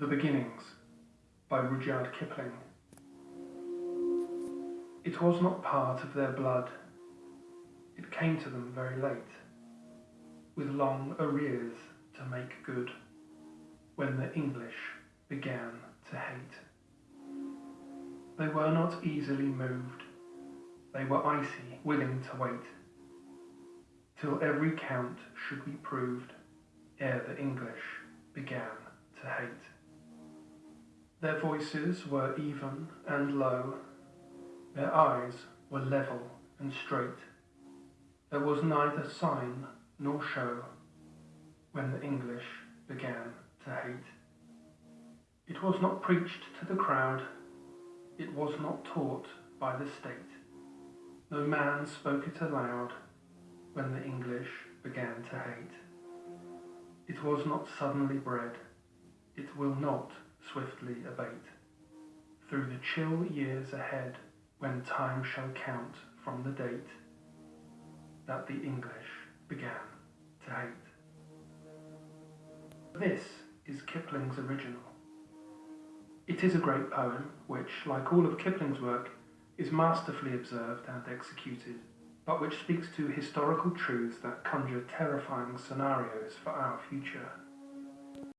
The Beginnings by Rudyard Kipling. It was not part of their blood, it came to them very late, with long arrears to make good, when the English began to hate. They were not easily moved, they were icy, willing to wait, till every count should be proved ere the English began to hate. Their voices were even and low, their eyes were level and straight. There was neither sign nor show when the English began to hate. It was not preached to the crowd, it was not taught by the state. No man spoke it aloud when the English began to hate. It was not suddenly bred, it will not swiftly abate. Through the chill years ahead, when time shall count from the date that the English began to hate. This is Kipling's original. It is a great poem which, like all of Kipling's work, is masterfully observed and executed, but which speaks to historical truths that conjure terrifying scenarios for our future.